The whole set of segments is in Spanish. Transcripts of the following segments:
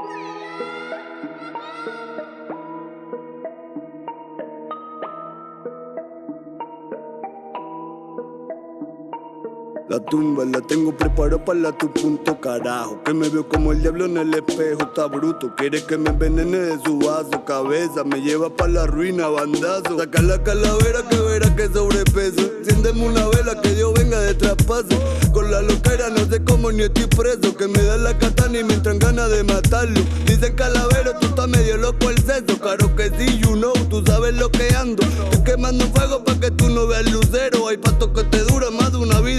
Thank you. La tumba la tengo preparada para tu punto carajo. Que me veo como el diablo en el espejo, está bruto. Quiere que me envenene de su vaso Cabeza, me lleva para la ruina, bandazo. Saca la calavera que verá que sobrepeso. Enciéndeme una vela que Dios venga de traspaso. Con la loquera no sé cómo ni estoy preso. Que me da la katana y me entran ganas de matarlo. Dicen calavero, tú estás medio loco el seso. Claro que sí, you know, tú sabes lo que ando. Estoy quemando fuego pa' que tú no veas lucero. Hay pato que te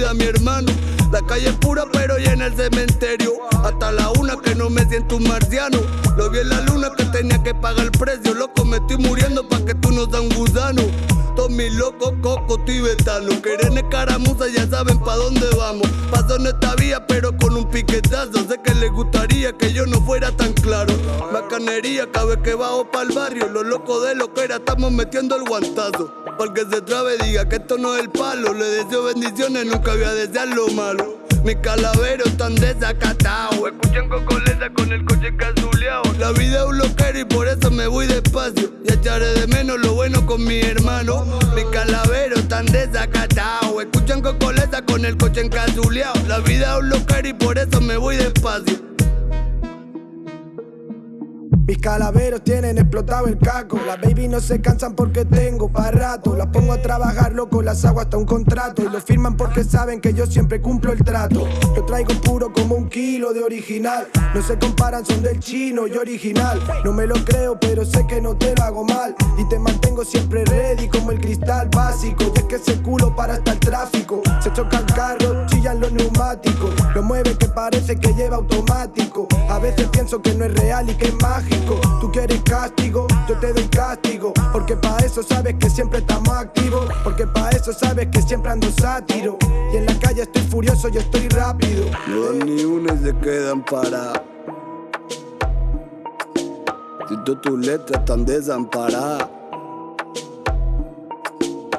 vida, mi hermano. La calle es pura pero llena el cementerio. Hasta la una que no me siento un marciano. Lo vi en la luna que tenía que pagar el precio. Loco me estoy muriendo pa' que tú no seas un mis locos cocos tibetanos Quieren escaramuza ya saben pa' dónde vamos. Paso en esta vía pero con un piquetazo. Sé que les gustaría que yo no fuera tan claro. Bacanería cada vez que bajo el barrio. Los locos de lo que era estamos metiendo el guantazo. Porque se trabe diga que esto no es el palo. Le deseo bendiciones, nunca voy a desear lo malo. Mis calaveros están desacatados Escuchan cocoleza con el coche cazuleado La vida es un loquero y por eso me voy despacio. Y echaré de menos lo bueno con mi hermano con el coche encasuleado La vida es un loquero y por eso me voy despacio. Mis calaveros tienen explotado el caco Las baby no se cansan porque tengo para rato. Las pongo a trabajar loco, las hago hasta un contrato. Y lo firman porque saben que yo siempre cumplo el trato. Lo traigo puro como un kilo de original. No se comparan, son del chino y original. No me lo creo pero sé que no te lo hago mal. Y te mantengo siempre ready como el cristal básico. Y es que ese culo para hasta el tráfico. Se choca el carro, chillan los neumáticos. Lo mueve que parece que lleva automático. A veces pienso que no es real y que es mágico. Tú quieres castigo, yo te doy castigo. Porque pa' eso sabes que siempre estamos activos. Porque pa' eso sabes que siempre ando sátiro. Y en la calle estoy furioso y estoy rápido. No ni una se quedan para. Si tus letras están desamparadas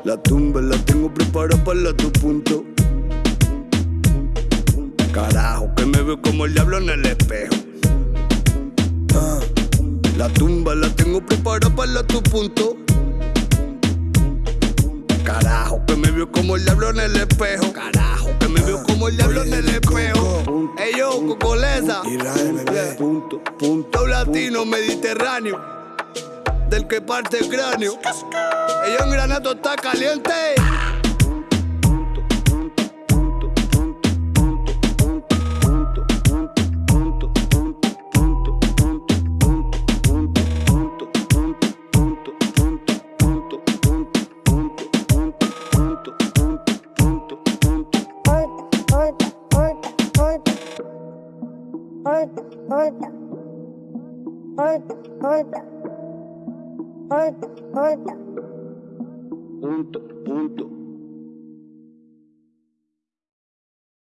La tumba la tengo preparada para tu punto Carajo, que me veo como el diablo en el espejo la tumba la tengo preparada para tu punto. Carajo, que me vio como el diablo en el espejo. Carajo, que me vio como el diablo en el espejo. Ey yo, Cocoleza. Punto, punto. latino mediterráneo. Del que parte el cráneo. Yo, en granato está caliente. Punto, punto.